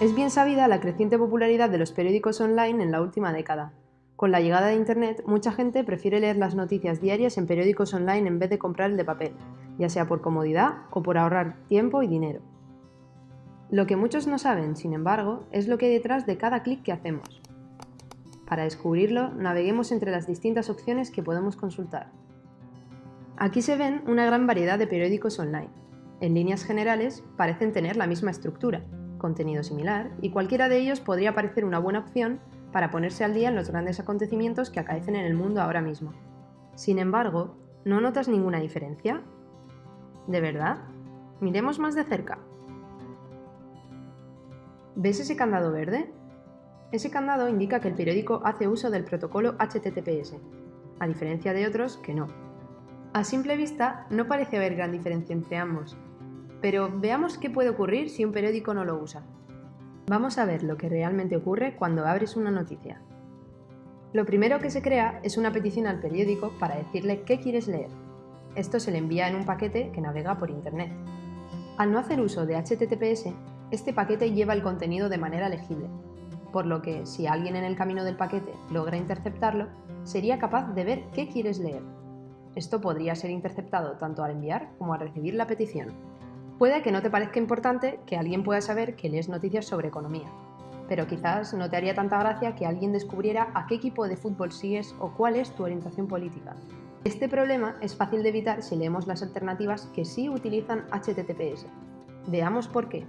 Es bien sabida la creciente popularidad de los periódicos online en la última década. Con la llegada de Internet, mucha gente prefiere leer las noticias diarias en periódicos online en vez de comprar el de papel, ya sea por comodidad o por ahorrar tiempo y dinero. Lo que muchos no saben, sin embargo, es lo que hay detrás de cada clic que hacemos. Para descubrirlo, naveguemos entre las distintas opciones que podemos consultar. Aquí se ven una gran variedad de periódicos online. En líneas generales, parecen tener la misma estructura, contenido similar, y cualquiera de ellos podría parecer una buena opción para ponerse al día en los grandes acontecimientos que acaecen en el mundo ahora mismo. Sin embargo, ¿no notas ninguna diferencia? ¿De verdad? Miremos más de cerca. ¿Ves ese candado verde? Ese candado indica que el periódico hace uso del protocolo HTTPS, a diferencia de otros que no. A simple vista, no parece haber gran diferencia entre ambos, pero veamos qué puede ocurrir si un periódico no lo usa. Vamos a ver lo que realmente ocurre cuando abres una noticia. Lo primero que se crea es una petición al periódico para decirle qué quieres leer. Esto se le envía en un paquete que navega por Internet. Al no hacer uso de HTTPS, este paquete lleva el contenido de manera legible, por lo que si alguien en el camino del paquete logra interceptarlo, sería capaz de ver qué quieres leer. Esto podría ser interceptado tanto al enviar como al recibir la petición. Puede que no te parezca importante que alguien pueda saber que lees noticias sobre economía, pero quizás no te haría tanta gracia que alguien descubriera a qué equipo de fútbol sigues o cuál es tu orientación política. Este problema es fácil de evitar si leemos las alternativas que sí utilizan HTTPS. Veamos por qué.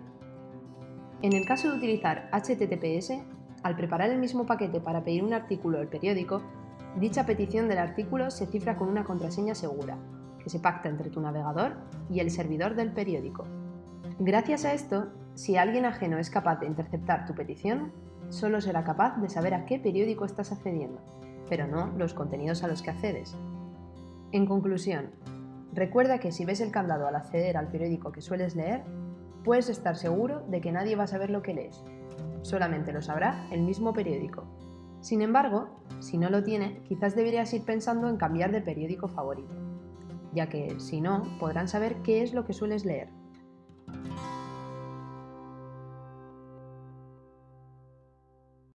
En el caso de utilizar HTTPS, al preparar el mismo paquete para pedir un artículo al periódico, dicha petición del artículo se cifra con una contraseña segura, que se pacta entre tu navegador y el servidor del periódico. Gracias a esto, si alguien ajeno es capaz de interceptar tu petición, solo será capaz de saber a qué periódico estás accediendo, pero no los contenidos a los que accedes. En conclusión, recuerda que si ves el candado al acceder al periódico que sueles leer, puedes estar seguro de que nadie va a saber lo que lees. Solamente lo sabrá el mismo periódico. Sin embargo, si no lo tiene, quizás deberías ir pensando en cambiar de periódico favorito ya que si no, podrán saber qué es lo que sueles leer.